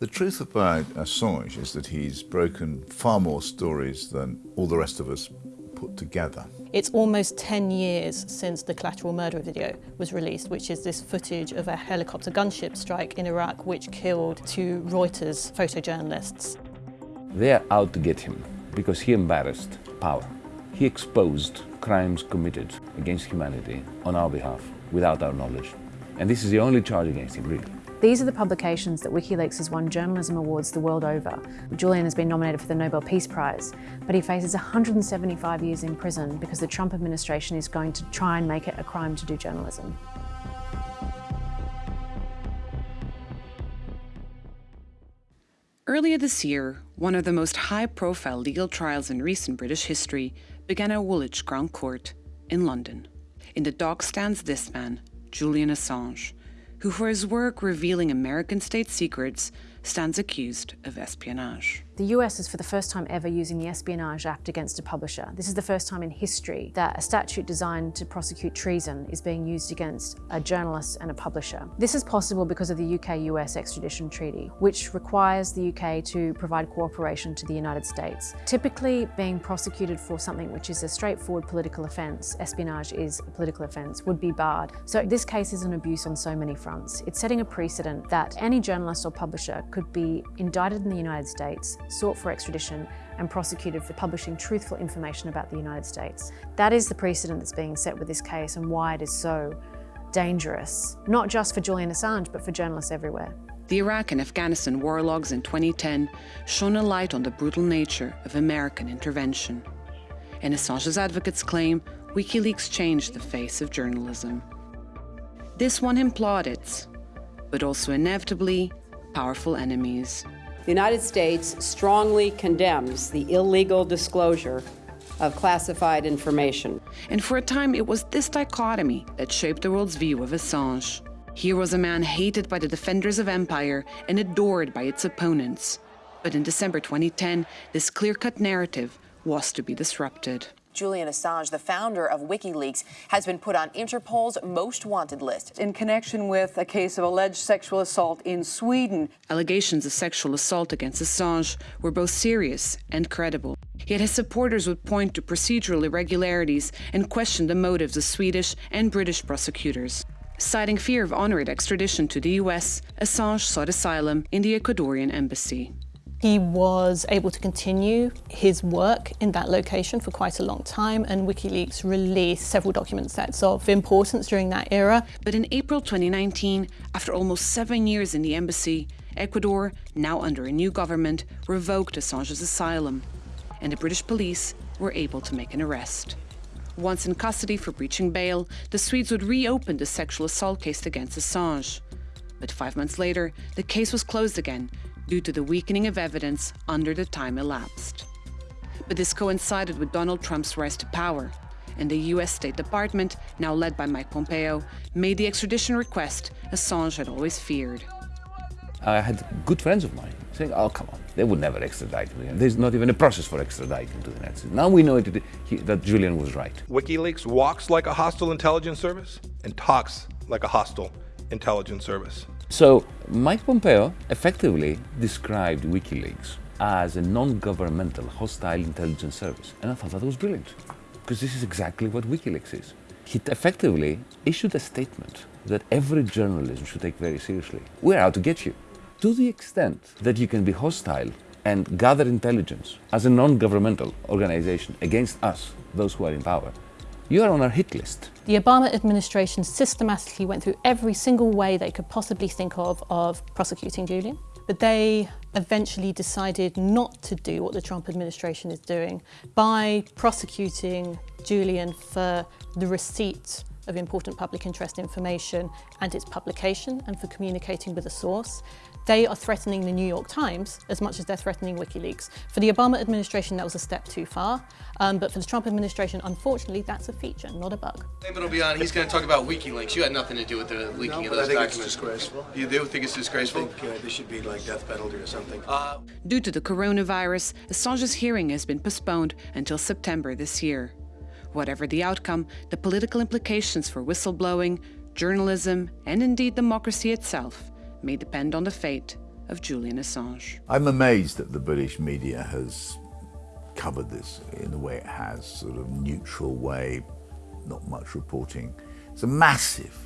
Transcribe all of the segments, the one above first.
The truth about Assange is that he's broken far more stories than all the rest of us put together. It's almost 10 years since the collateral murder video was released, which is this footage of a helicopter gunship strike in Iraq which killed two Reuters photojournalists. They're out to get him because he embarrassed power. He exposed crimes committed against humanity on our behalf without our knowledge. And this is the only charge against him, really. These are the publications that WikiLeaks has won journalism awards the world over. Julian has been nominated for the Nobel Peace Prize, but he faces 175 years in prison because the Trump administration is going to try and make it a crime to do journalism. Earlier this year, one of the most high-profile legal trials in recent British history began at Woolwich Crown Court in London. In the dock stands this man, Julian Assange, who for his work revealing American state secrets stands accused of espionage. The US is for the first time ever using the Espionage Act against a publisher. This is the first time in history that a statute designed to prosecute treason is being used against a journalist and a publisher. This is possible because of the UK-US extradition treaty, which requires the UK to provide cooperation to the United States. Typically, being prosecuted for something which is a straightforward political offence, espionage is a political offence, would be barred. So this case is an abuse on so many fronts. It's setting a precedent that any journalist or publisher could be indicted in the United States, sought for extradition and prosecuted for publishing truthful information about the United States. That is the precedent that's being set with this case and why it is so dangerous, not just for Julian Assange, but for journalists everywhere. The Iraq and Afghanistan war logs in 2010 shone a light on the brutal nature of American intervention. And Assange's advocates claim WikiLeaks changed the face of journalism. This won him plaudits, but also inevitably powerful enemies. The United States strongly condemns the illegal disclosure of classified information. And for a time, it was this dichotomy that shaped the world's view of Assange. Here was a man hated by the defenders of empire and adored by its opponents. But in December 2010, this clear-cut narrative was to be disrupted. Julian Assange, the founder of WikiLeaks, has been put on Interpol's most wanted list. In connection with a case of alleged sexual assault in Sweden. Allegations of sexual assault against Assange were both serious and credible. Yet his supporters would point to procedural irregularities and question the motives of Swedish and British prosecutors. Citing fear of honorary extradition to the US, Assange sought asylum in the Ecuadorian embassy. He was able to continue his work in that location for quite a long time and WikiLeaks released several document sets of importance during that era. But in April 2019, after almost seven years in the embassy, Ecuador, now under a new government, revoked Assange's asylum and the British police were able to make an arrest. Once in custody for breaching bail, the Swedes would reopen the sexual assault case against Assange. But five months later, the case was closed again due to the weakening of evidence under the time elapsed. But this coincided with Donald Trump's rise to power, and the US State Department, now led by Mike Pompeo, made the extradition request Assange had always feared. I had good friends of mine saying, oh, come on, they would never extradite me. There's not even a process for extraditing to the United States. Now we know it, he, that Julian was right. WikiLeaks walks like a hostile intelligence service and talks like a hostile intelligence service. So Mike Pompeo effectively described WikiLeaks as a non-governmental hostile intelligence service. And I thought that was brilliant, because this is exactly what WikiLeaks is. He effectively issued a statement that every journalism should take very seriously. We're out to get you. To the extent that you can be hostile and gather intelligence as a non-governmental organization against us, those who are in power, you are on our hit list. The Obama administration systematically went through every single way they could possibly think of of prosecuting Julian. But they eventually decided not to do what the Trump administration is doing by prosecuting Julian for the receipt of important public interest information and its publication and for communicating with a source. They are threatening the New York Times as much as they're threatening WikiLeaks. For the Obama administration, that was a step too far. Um, but for the Trump administration, unfortunately, that's a feature, not a bug. It'll be on. He's going to talk about WikiLeaks. You had nothing to do with the leaking no, of those I think documents. It's disgraceful. You do think it's disgraceful? I think uh, there should be like death penalty or something. Uh, Due to the coronavirus, Assange's hearing has been postponed until September this year. Whatever the outcome, the political implications for whistleblowing, journalism, and indeed democracy itself may depend on the fate of Julian Assange. I'm amazed that the British media has covered this in the way it has, sort of neutral way, not much reporting. It's a massive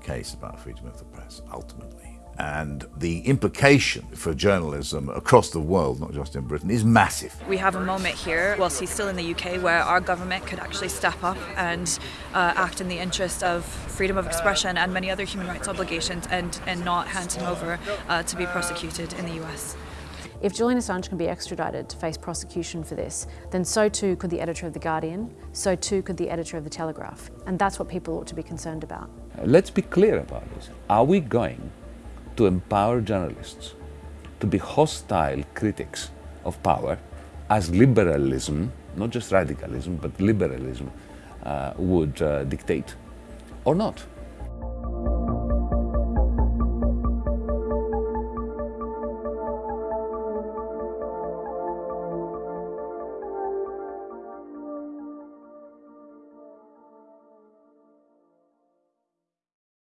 case about freedom of the press, ultimately. And the implication for journalism across the world, not just in Britain, is massive. We have a moment here, whilst he's still in the UK, where our government could actually step up and uh, act in the interest of freedom of expression and many other human rights obligations and, and not hand him over uh, to be prosecuted in the US. If Julian Assange can be extradited to face prosecution for this, then so too could the editor of The Guardian, so too could the editor of The Telegraph. And that's what people ought to be concerned about. Let's be clear about this. Are we going to empower journalists to be hostile critics of power as liberalism, not just radicalism, but liberalism uh, would uh, dictate, or not?